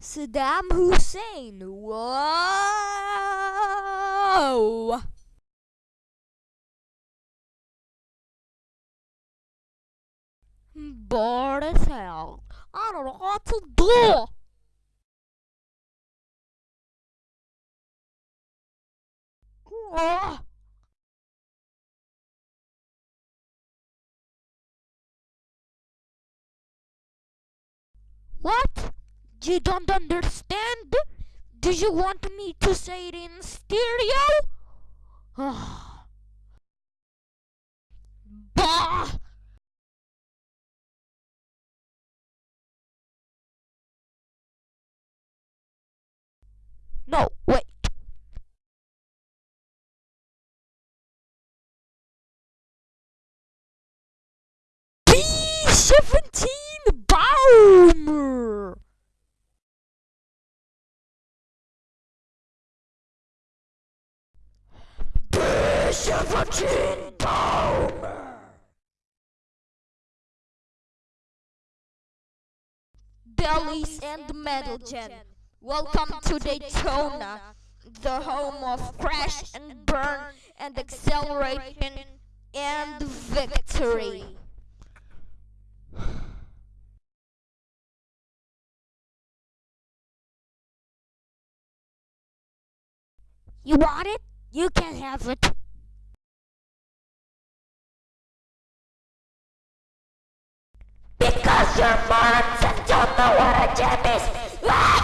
Saddam Hussein. Whoa! Bored as hell. I don't know what to do. Ah. What? You don't understand? Do you want me to say it in stereo? bah! No, wait. B-17 Bomber! Bellies and Metal Gen. Welcome to Daytona, the home of crash and burn and acceleration and victory. You want it? You can have it. Because you're morons and don't know what a gem is.